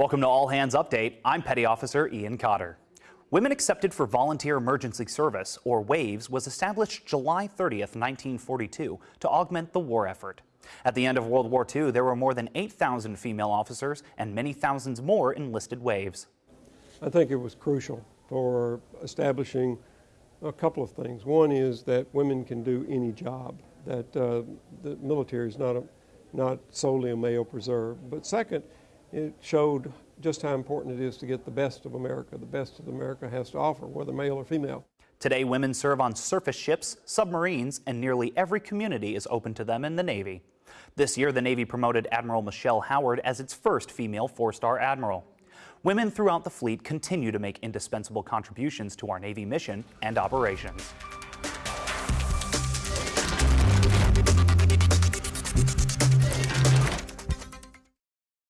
Welcome to All Hands Update. I'm Petty Officer Ian Cotter. Women Accepted for Volunteer Emergency Service, or WAVES, was established July 30th, 1942 to augment the war effort. At the end of World War II, there were more than 8,000 female officers and many thousands more enlisted WAVES. I think it was crucial for establishing a couple of things. One is that women can do any job, that uh, the military is not, a, not solely a male preserve. But second, it showed just how important it is to get the best of America. The best that America has to offer, whether male or female. Today, women serve on surface ships, submarines, and nearly every community is open to them in the Navy. This year, the Navy promoted Admiral Michelle Howard as its first female four-star admiral. Women throughout the fleet continue to make indispensable contributions to our Navy mission and operations.